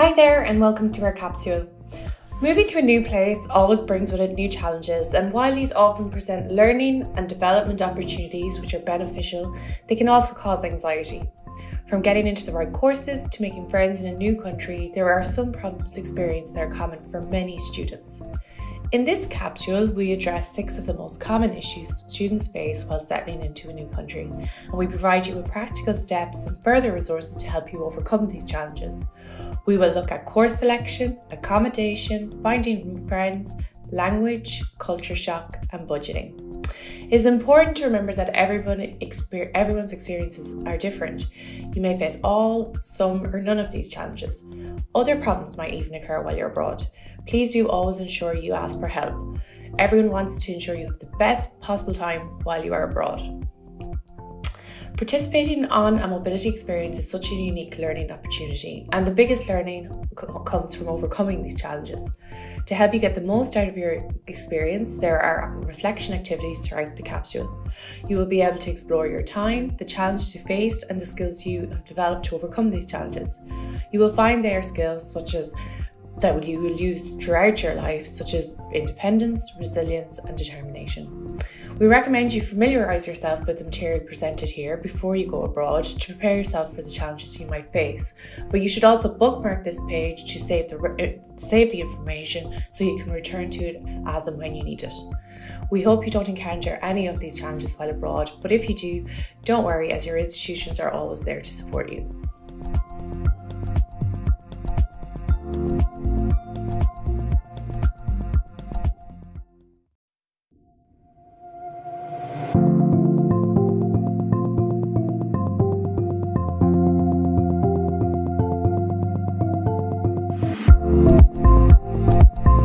Hi there, and welcome to our capsule. Moving to a new place always brings with it new challenges, and while these often present learning and development opportunities which are beneficial, they can also cause anxiety. From getting into the right courses to making friends in a new country, there are some problems experienced that are common for many students. In this capsule, we address six of the most common issues students face while settling into a new country, and we provide you with practical steps and further resources to help you overcome these challenges. We will look at course selection, accommodation, finding friends, language, culture shock, and budgeting. It is important to remember that everyone exper everyone's experiences are different. You may face all, some, or none of these challenges. Other problems might even occur while you're abroad. Please do always ensure you ask for help. Everyone wants to ensure you have the best possible time while you are abroad. Participating on a mobility experience is such a unique learning opportunity, and the biggest learning comes from overcoming these challenges. To help you get the most out of your experience, there are reflection activities throughout the capsule. You will be able to explore your time, the challenges you faced, and the skills you have developed to overcome these challenges. You will find there skills such as that you will use throughout your life, such as independence, resilience, and determination. We recommend you familiarise yourself with the material presented here before you go abroad to prepare yourself for the challenges you might face. But you should also bookmark this page to save the, save the information so you can return to it as and when you need it. We hope you don't encounter any of these challenges while abroad, but if you do, don't worry as your institutions are always there to support you.